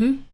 Hmm?